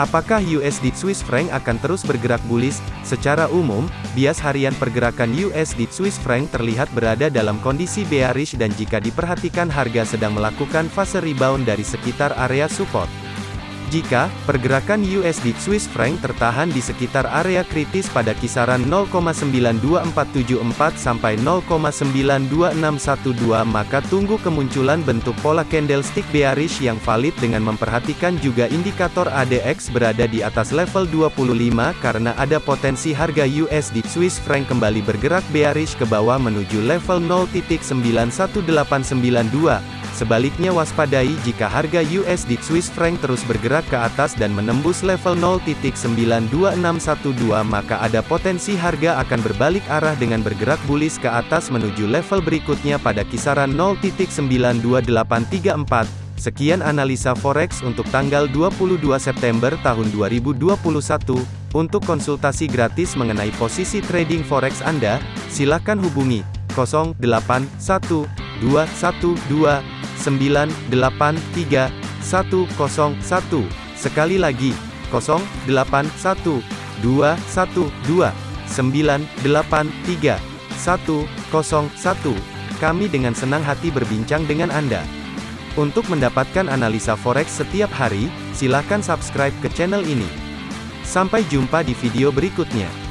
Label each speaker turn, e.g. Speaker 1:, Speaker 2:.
Speaker 1: Apakah USD Swiss franc akan terus bergerak bullish? Secara umum, bias harian pergerakan USD Swiss franc terlihat berada dalam kondisi bearish dan jika diperhatikan harga sedang melakukan fase rebound dari sekitar area support. Jika pergerakan USD Swiss franc tertahan di sekitar area kritis pada kisaran 0,92474 sampai 0,92612 maka tunggu kemunculan bentuk pola candlestick bearish yang valid dengan memperhatikan juga indikator ADX berada di atas level 25 karena ada potensi harga USD Swiss franc kembali bergerak bearish ke bawah menuju level 0.91892 Sebaliknya waspadai jika harga USD Swiss franc terus bergerak ke atas dan menembus level 0.92612 maka ada potensi harga akan berbalik arah dengan bergerak bullish ke atas menuju level berikutnya pada kisaran 0.92834. Sekian analisa forex untuk tanggal 22 September tahun 2021. Untuk konsultasi gratis mengenai posisi trading forex Anda, silakan hubungi 081212 983 101. Sekali lagi, 081 212 983 101. Kami dengan senang hati berbincang dengan Anda. Untuk mendapatkan analisa forex setiap hari, silakan subscribe ke channel ini. Sampai jumpa di video berikutnya.